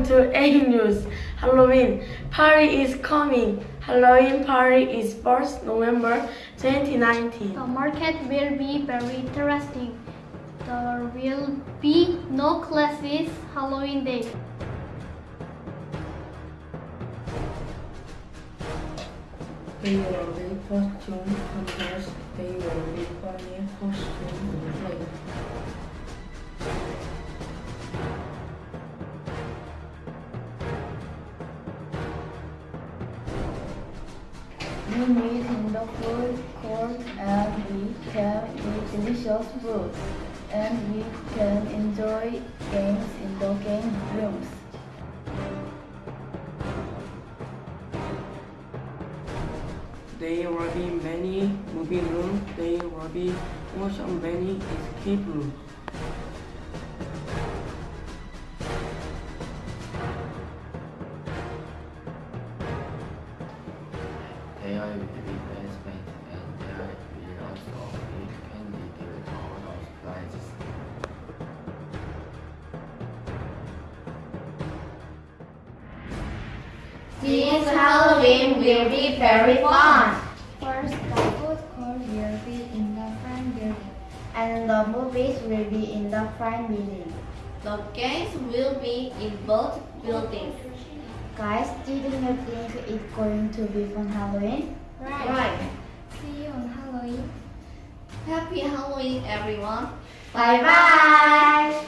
news. Halloween party is coming. Halloween party is 1st November 2019. The market will be very interesting. There will be no classes Halloween day. They will be costume contest. They will be funny costume We meet in the food court and we can eat delicious food. And we can enjoy games in the game rooms. There will be many movie rooms. There will be also many escape rooms. There will be basement and there will also be candy with all those prizes. This Halloween will be very fun. First, the food court will be in the front building. And the movies will be in the front building. The games will be in both buildings. Guys, didn't you think it's going to be fun Halloween? Right. See you on Halloween. Happy Halloween, everyone. Bye bye!